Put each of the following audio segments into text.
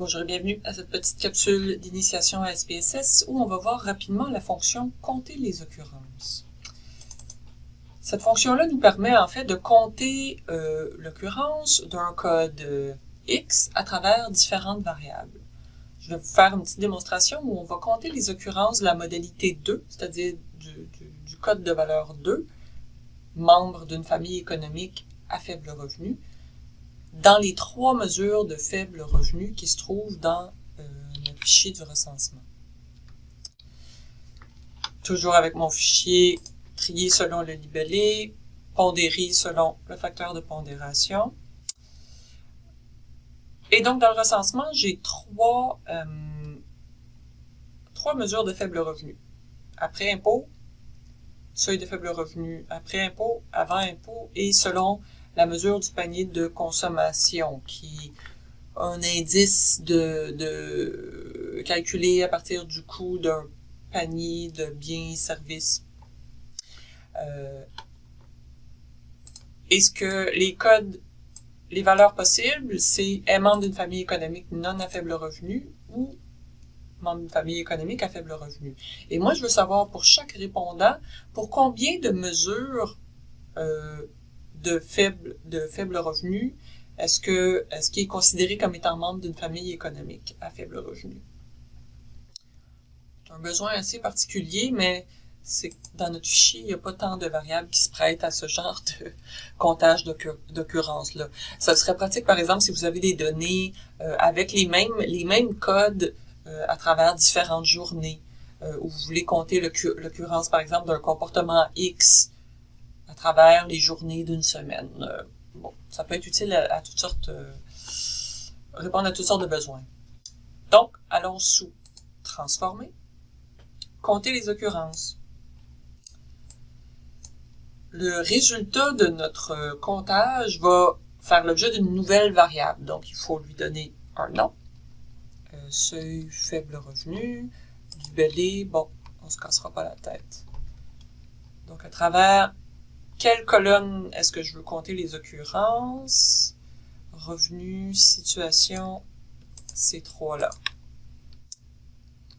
Bonjour et bienvenue à cette petite capsule d'initiation à SPSS où on va voir rapidement la fonction « Compter les occurrences ». Cette fonction-là nous permet en fait de compter euh, l'occurrence d'un code X à travers différentes variables. Je vais vous faire une petite démonstration où on va compter les occurrences de la modalité 2, c'est-à-dire du code de valeur 2, membre d'une famille économique à faible revenu, dans les trois mesures de faible revenu qui se trouvent dans euh, notre fichier du recensement. Toujours avec mon fichier trié selon le libellé, pondéré selon le facteur de pondération. Et donc, dans le recensement, j'ai trois, euh, trois mesures de faible revenu. Après impôt, seuil de faible revenu, après impôt, avant impôt, et selon la mesure du panier de consommation, qui a un indice de, de calculé à partir du coût d'un panier de biens et services. Euh, Est-ce que les codes, les valeurs possibles, c'est est membre d'une famille économique non à faible revenu ou membre d'une famille économique à faible revenu? Et moi, je veux savoir pour chaque répondant, pour combien de mesures euh, de faible, de faible revenu, est-ce que est-ce qu'il est considéré comme étant membre d'une famille économique à faible revenu? C'est un besoin assez particulier, mais c'est dans notre fichier, il n'y a pas tant de variables qui se prêtent à ce genre de comptage d'occurrence-là. Ça serait pratique, par exemple, si vous avez des données euh, avec les mêmes, les mêmes codes euh, à travers différentes journées, euh, où vous voulez compter l'occurrence, par exemple, d'un comportement X travers les journées d'une semaine. Euh, bon, ça peut être utile à, toutes sortes, euh, répondre à toutes sortes de besoins. Donc, allons sous transformer, compter les occurrences. Le résultat de notre comptage va faire l'objet d'une nouvelle variable. Donc, il faut lui donner un nom. Euh, seuil faible revenu, libellé, bon, on se cassera pas la tête. Donc, à travers quelle colonne est-ce que je veux compter les occurrences? Revenu, situation, ces trois-là.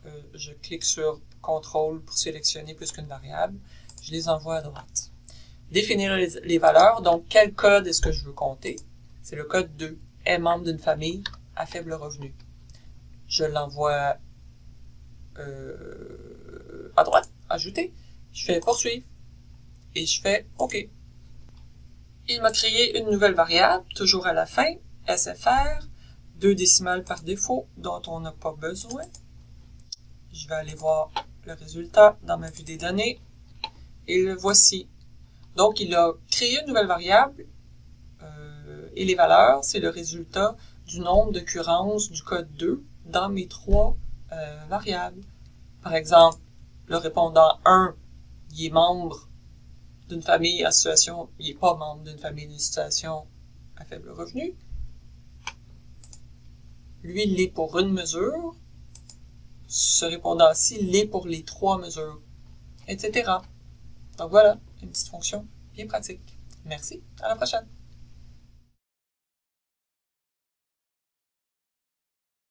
Euh, je clique sur CTRL pour sélectionner plus qu'une variable. Je les envoie à droite. Définir les, valeurs. Donc, quel code est-ce que je veux compter? C'est le code 2. Est membre d'une famille à faible revenu. Je l'envoie euh, à droite, ajouter. Je fais poursuivre et je fais OK. Il m'a créé une nouvelle variable, toujours à la fin, SFR, deux décimales par défaut, dont on n'a pas besoin. Je vais aller voir le résultat dans ma vue des données, et le voici. Donc, il a créé une nouvelle variable, euh, et les valeurs, c'est le résultat du nombre d'occurrences du code 2 dans mes trois euh, variables. Par exemple, le répondant 1, il est membre d'une famille en situation, il n'est pas membre d'une famille d'une situation à faible revenu. Lui, il l'est pour une mesure. Ce répondant-ci l'est pour les trois mesures, etc. Donc voilà, une petite fonction bien pratique. Merci, à la prochaine.